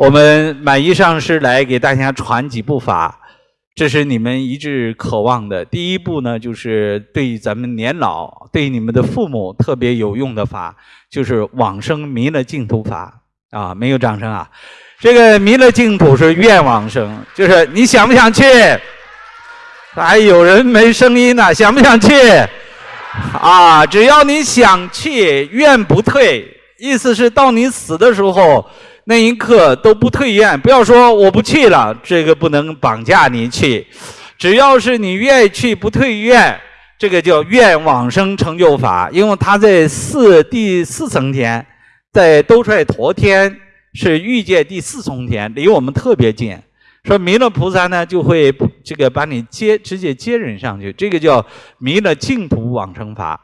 我们满意上师来给大家传几部法，这是你们一致渴望的。第一步呢，就是对咱们年老、对你们的父母特别有用的法，就是往生弥勒净土法啊！没有掌声啊！这个弥勒净土是愿往生，就是你想不想去？还有人没声音呢，想不想去？啊，只要你想去，愿不退，意思是到你死的时候。那一刻都不退愿，不要说我不去了，这个不能绑架你去。只要是你愿意去，不退愿，这个叫愿往生成就法。因为他在四第四层天，在兜率陀天是欲界第四重天，离我们特别近。说弥勒菩萨呢，就会这个把你接直接接人上去，这个叫弥勒净土往生法。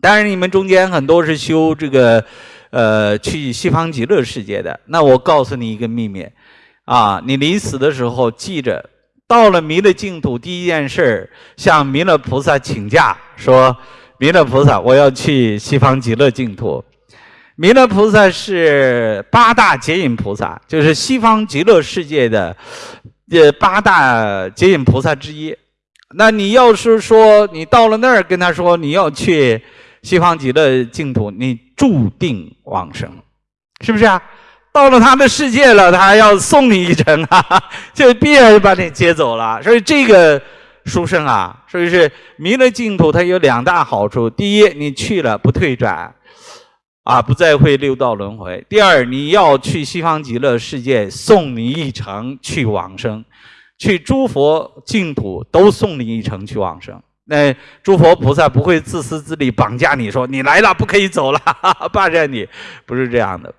当然，你们中间很多是修这个。呃，去西方极乐世界的，那我告诉你一个秘密，啊，你临死的时候记着，到了弥勒净土，第一件事向弥勒菩萨请假，说弥勒菩萨，我要去西方极乐净土。弥勒菩萨是八大接引菩萨，就是西方极乐世界的呃八大接引菩萨之一。那你要是说你到了那儿跟他说你要去。西方极乐净土，你注定往生，是不是啊？到了他的世界了，他还要送你一程啊，就必然把你接走了。所以这个书生啊，所以是弥勒净土，它有两大好处：第一，你去了不退转，啊，不再会六道轮回；第二，你要去西方极乐世界，送你一程去往生，去诸佛净土都送你一程去往生。那诸佛菩萨不会自私自利绑架你，说你来了不可以走了，霸占你，不是这样的。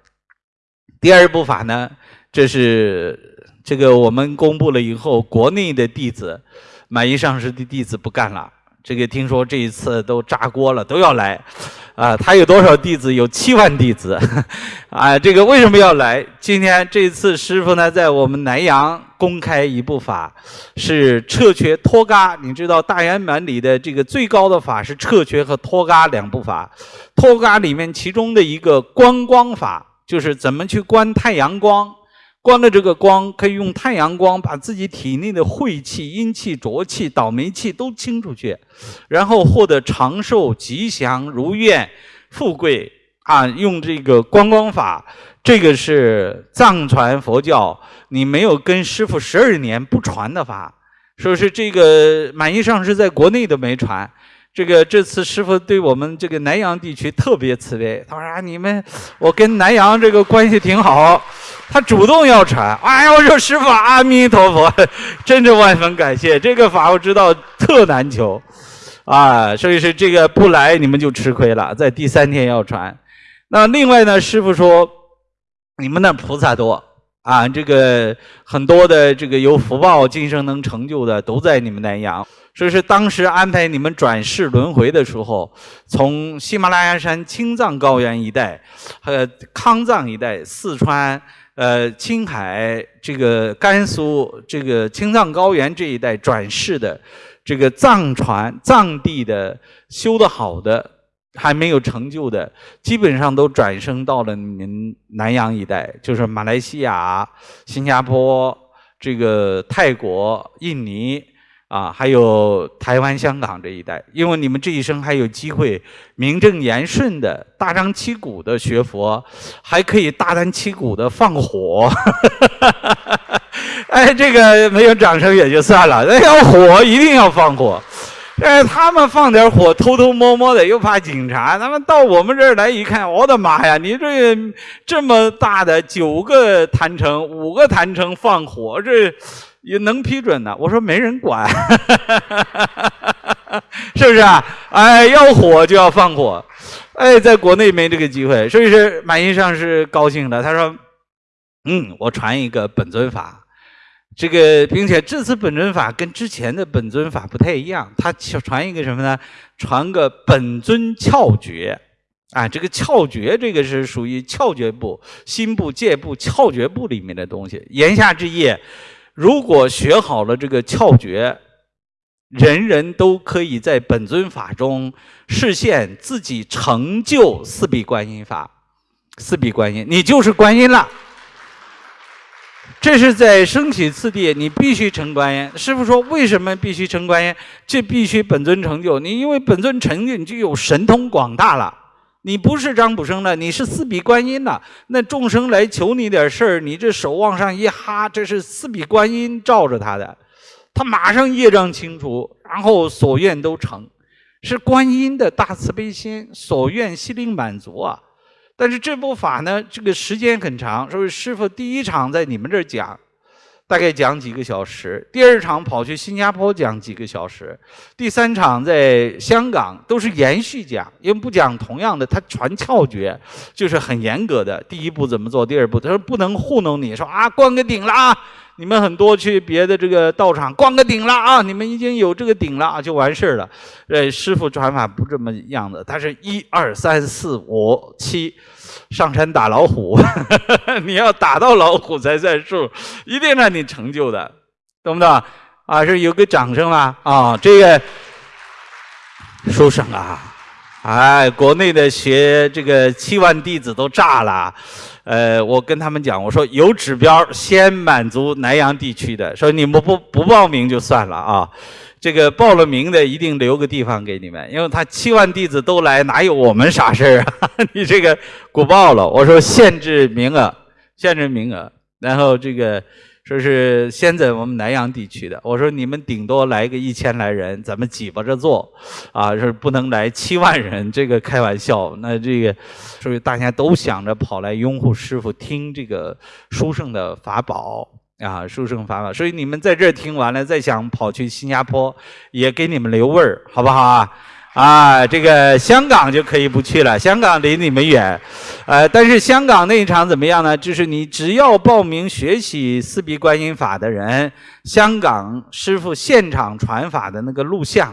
第二部法呢，这是这个我们公布了以后，国内的弟子，满意上师的弟子不干了。这个听说这一次都炸锅了，都要来。啊，他有多少弟子？有七万弟子。啊，这个为什么要来？今天这次师傅呢，在我们南阳公开一部法，是彻缺脱嘎。你知道大圆满里的这个最高的法是彻缺和脱嘎两部法。脱嘎里面其中的一个观光法，就是怎么去观太阳光。光的这个光，可以用太阳光把自己体内的晦气、阴气、浊气、倒霉气都清出去，然后获得长寿、吉祥、如愿、富贵啊！用这个观光法，这个是藏传佛教，你没有跟师傅十二年不传的法，说是这个满意上是在国内都没传。这个这次师傅对我们这个南阳地区特别慈悲，他说啊，你们我跟南阳这个关系挺好，他主动要传。哎呀，我说师傅阿弥陀佛，真是万分感谢。这个法我知道特难求，啊，所以是这个不来你们就吃亏了，在第三天要传。那另外呢，师傅说你们那菩萨多啊，这个很多的这个有福报、今生能成就的都在你们南阳。所以是当时安排你们转世轮回的时候，从喜马拉雅山青藏高原一带，和康藏一带、四川、呃青海、这个甘肃、这个青藏高原这一带转世的，这个藏传藏地的修得好的，还没有成就的，基本上都转生到了你们南洋一带，就是马来西亚、新加坡、这个泰国、印尼。啊，还有台湾、香港这一带，因为你们这一生还有机会名正言顺的大张旗鼓的学佛，还可以大张旗鼓的放火。哎，这个没有掌声也就算了，那要火一定要放火。哎，他们放点火，偷偷摸摸的，又怕警察。他们到我们这儿来一看，我的妈呀！你这这么大的九个坛城，五个坛城放火，这。也能批准的，我说没人管，是不是啊？哎，要火就要放火，哎，在国内没这个机会，所以是满意上是高兴的。他说：“嗯，我传一个本尊法，这个并且这次本尊法跟之前的本尊法不太一样，他传一个什么呢？传个本尊窍诀啊，这个窍诀这个是属于窍诀部、心部、界部、窍诀部里面的东西。言下之意。”如果学好了这个窍诀，人人都可以在本尊法中实现自己成就四臂观音法。四臂观音，你就是观音了。这是在升起次第，你必须成观音。师傅说，为什么必须成观音？这必须本尊成就。你因为本尊成就，你就有神通广大了。你不是张卜生了，你是四臂观音了。那众生来求你点事儿，你这手往上一哈，这是四臂观音罩着他的，他马上业障清除，然后所愿都成，是观音的大慈悲心，所愿悉令满足啊。但是这部法呢，这个时间很长，所以师傅第一场在你们这儿讲，大概讲几个小时；第二场跑去新加坡讲几个小时；第三场在香港都是延续讲，因为不讲同样的，他传窍诀，就是很严格的。第一步怎么做？第二步他说不能糊弄你，说啊关个顶了啊！你们很多去别的这个道场灌个顶了啊！你们已经有这个顶了啊，就完事了。呃，师傅传法不这么样的，他是一二三四五七，上山打老虎，你要打到老虎才算数，一定让你成就的，懂不懂？啊，是有个掌声啊？啊，这个书生啊，哎，国内的学这个七万弟子都炸了。呃，我跟他们讲，我说有指标，先满足南阳地区的，说你们不不报名就算了啊，这个报了名的一定留个地方给你们，因为他七万弟子都来，哪有我们啥事儿啊？你这个鼓报了，我说限制名额，限制名额，然后这个。说是先在我们南阳地区的，我说你们顶多来个一千来人，咱们挤巴着坐，啊，是不能来七万人，这个开玩笑。那这个，所以大家都想着跑来拥护师傅，听这个书圣的法宝啊，书圣法宝。所以你们在这儿听完了，再想跑去新加坡，也给你们留味儿，好不好啊？啊，这个香港就可以不去了，香港离你们远，呃，但是香港那一场怎么样呢？就是你只要报名学习四臂观音法的人，香港师傅现场传法的那个录像、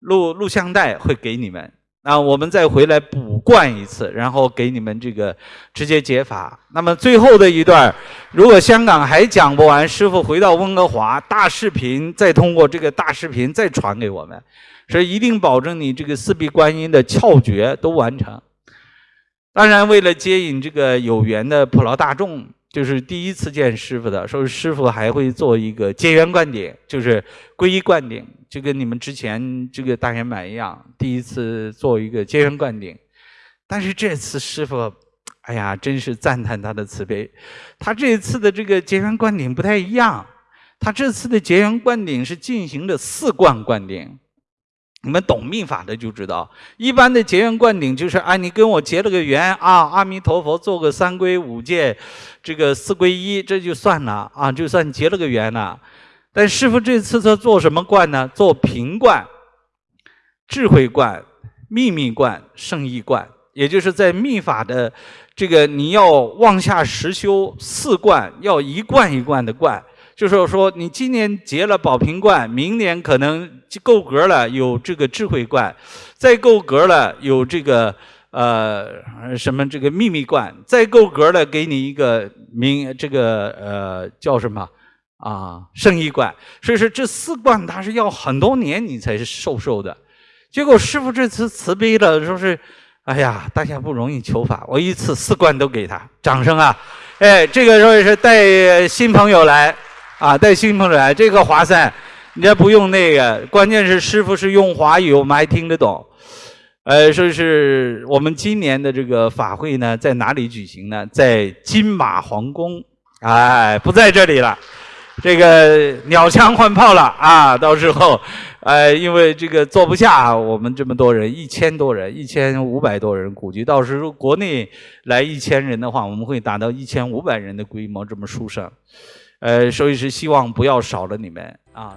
录录像带会给你们，啊，我们再回来补灌一次，然后给你们这个直接解法。那么最后的一段，如果香港还讲不完，师傅回到温哥华，大视频再通过这个大视频再传给我们。所以一定保证你这个四臂观音的窍诀都完成。当然，为了接引这个有缘的普罗大众，就是第一次见师傅的，说师傅还会做一个结缘灌顶，就是皈依灌顶，就跟你们之前这个大圆满一样，第一次做一个结缘灌顶。但是这次师傅，哎呀，真是赞叹他的慈悲。他这次的这个结缘灌顶不太一样，他这次的结缘灌顶是进行的四灌灌顶。你们懂密法的就知道，一般的结缘灌顶就是啊，你跟我结了个缘啊，阿弥陀佛做个三皈五戒，这个四皈依，这就算了啊，就算结了个缘了。但师傅这次他做什么灌呢？做平灌、智慧灌、秘密灌、圣意灌，也就是在密法的这个你要往下实修四灌，要一灌一灌的灌。就是说，你今年结了宝瓶罐，明年可能够格了，有这个智慧罐；再够格了，有这个呃什么这个秘密罐；再够格了，给你一个名这个呃叫什么啊圣意罐。所以说，这四罐它是要很多年你才是受受的。结果师傅这次慈悲了，说是哎呀，大家不容易求法，我一次四罐都给他，掌声啊！哎，这个说是带新朋友来。啊，带新朋友来，这个划算，你这不用那个，关键是师傅是用华语，我们还听得懂。呃，说是我们今年的这个法会呢，在哪里举行呢？在金马皇宫，哎，不在这里了。这个鸟枪换炮了啊！到时候，呃，因为这个坐不下我们这么多人，一千多人，一千五百多人，估计到时候国内来一千人的话，我们会达到一千五百人的规模，这么殊胜。呃，所以是希望不要少了你们啊。